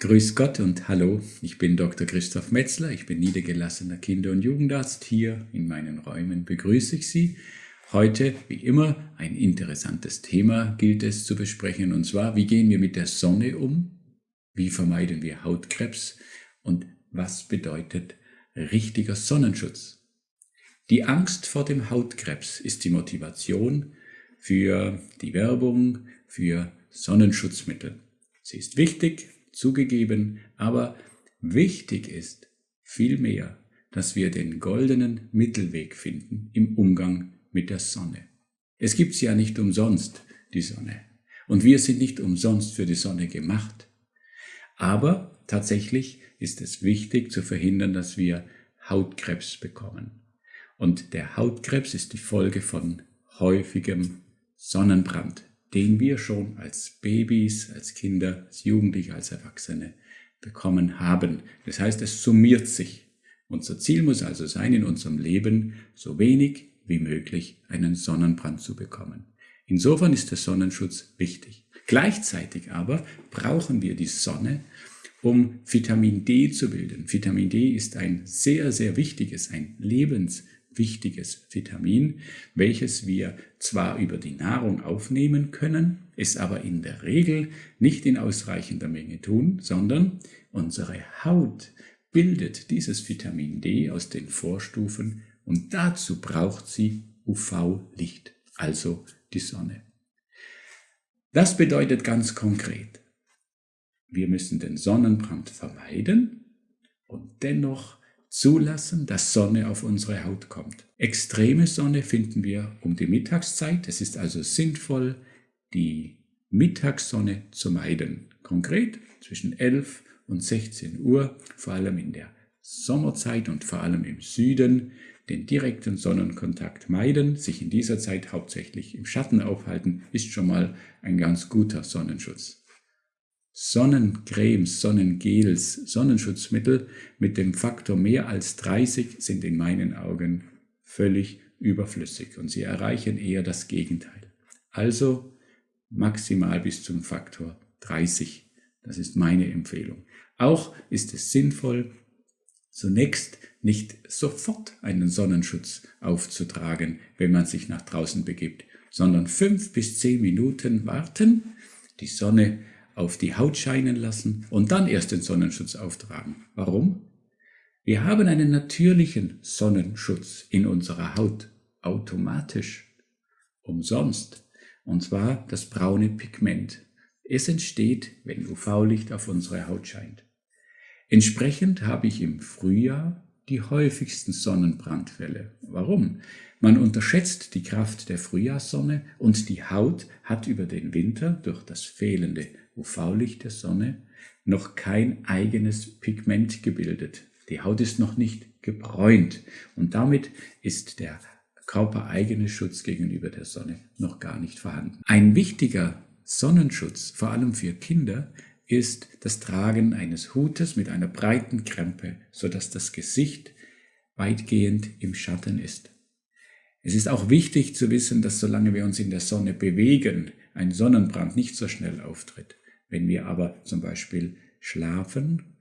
Grüß Gott und hallo, ich bin Dr. Christoph Metzler, ich bin niedergelassener Kinder- und Jugendarzt. Hier in meinen Räumen begrüße ich Sie. Heute, wie immer, ein interessantes Thema gilt es zu besprechen, und zwar, wie gehen wir mit der Sonne um? Wie vermeiden wir Hautkrebs? Und was bedeutet richtiger Sonnenschutz? Die Angst vor dem Hautkrebs ist die Motivation für die Werbung für Sonnenschutzmittel. Sie ist wichtig, zugegeben, aber wichtig ist vielmehr, dass wir den goldenen Mittelweg finden im Umgang mit der Sonne. Es gibt ja nicht umsonst, die Sonne. Und wir sind nicht umsonst für die Sonne gemacht. Aber tatsächlich ist es wichtig zu verhindern, dass wir Hautkrebs bekommen. Und der Hautkrebs ist die Folge von häufigem Sonnenbrand den wir schon als Babys, als Kinder, als Jugendliche, als Erwachsene bekommen haben. Das heißt, es summiert sich. Unser Ziel muss also sein, in unserem Leben so wenig wie möglich einen Sonnenbrand zu bekommen. Insofern ist der Sonnenschutz wichtig. Gleichzeitig aber brauchen wir die Sonne, um Vitamin D zu bilden. Vitamin D ist ein sehr, sehr wichtiges, ein lebens wichtiges Vitamin, welches wir zwar über die Nahrung aufnehmen können, es aber in der Regel nicht in ausreichender Menge tun, sondern unsere Haut bildet dieses Vitamin D aus den Vorstufen und dazu braucht sie UV-Licht, also die Sonne. Das bedeutet ganz konkret, wir müssen den Sonnenbrand vermeiden und dennoch zulassen, dass Sonne auf unsere Haut kommt. Extreme Sonne finden wir um die Mittagszeit. Es ist also sinnvoll, die Mittagssonne zu meiden. Konkret zwischen 11 und 16 Uhr, vor allem in der Sommerzeit und vor allem im Süden, den direkten Sonnenkontakt meiden, sich in dieser Zeit hauptsächlich im Schatten aufhalten, ist schon mal ein ganz guter Sonnenschutz. Sonnencremes, Sonnengels, Sonnenschutzmittel mit dem Faktor mehr als 30 sind in meinen Augen völlig überflüssig und sie erreichen eher das Gegenteil. Also maximal bis zum Faktor 30. Das ist meine Empfehlung. Auch ist es sinnvoll, zunächst nicht sofort einen Sonnenschutz aufzutragen, wenn man sich nach draußen begibt, sondern fünf bis zehn Minuten warten, die Sonne auf die Haut scheinen lassen und dann erst den Sonnenschutz auftragen. Warum? Wir haben einen natürlichen Sonnenschutz in unserer Haut, automatisch, umsonst, und zwar das braune Pigment. Es entsteht, wenn UV-Licht auf unsere Haut scheint. Entsprechend habe ich im Frühjahr die häufigsten Sonnenbrandfälle. Warum? Man unterschätzt die Kraft der Frühjahrssonne und die Haut hat über den Winter durch das fehlende UV-Licht der Sonne noch kein eigenes Pigment gebildet. Die Haut ist noch nicht gebräunt und damit ist der körpereigene Schutz gegenüber der Sonne noch gar nicht vorhanden. Ein wichtiger Sonnenschutz, vor allem für Kinder, ist das Tragen eines Hutes mit einer breiten Krempe, sodass das Gesicht weitgehend im Schatten ist. Es ist auch wichtig zu wissen, dass solange wir uns in der Sonne bewegen, ein Sonnenbrand nicht so schnell auftritt. Wenn wir aber zum Beispiel schlafen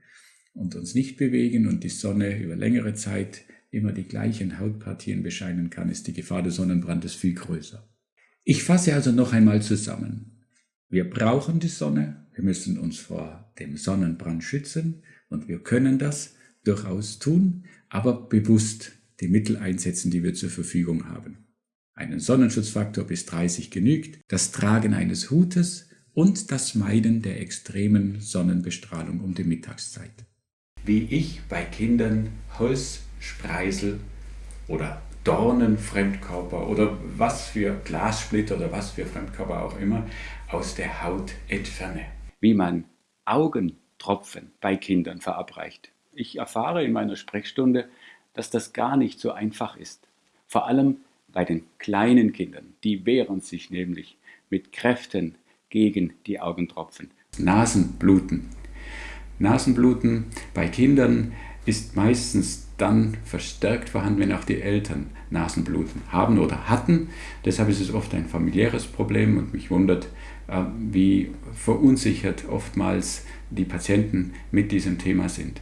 und uns nicht bewegen und die Sonne über längere Zeit immer die gleichen Hautpartien bescheinen kann, ist die Gefahr des Sonnenbrandes viel größer. Ich fasse also noch einmal zusammen. Wir brauchen die Sonne, wir müssen uns vor dem Sonnenbrand schützen und wir können das durchaus tun, aber bewusst die Mittel einsetzen, die wir zur Verfügung haben. Einen Sonnenschutzfaktor bis 30 genügt, das Tragen eines Hutes und das Meiden der extremen Sonnenbestrahlung um die Mittagszeit. Wie ich bei Kindern Holz, Spreisel oder Dornenfremdkörper oder was für Glassplitter oder was für Fremdkörper auch immer aus der Haut entferne. Wie man Augentropfen bei Kindern verabreicht. Ich erfahre in meiner Sprechstunde, dass das gar nicht so einfach ist. Vor allem bei den kleinen Kindern. Die wehren sich nämlich mit Kräften gegen die Augentropfen. Nasenbluten. Nasenbluten bei Kindern ist meistens dann verstärkt vorhanden, wenn auch die Eltern Nasenbluten haben oder hatten. Deshalb ist es oft ein familiäres Problem und mich wundert, wie verunsichert oftmals die Patienten mit diesem Thema sind.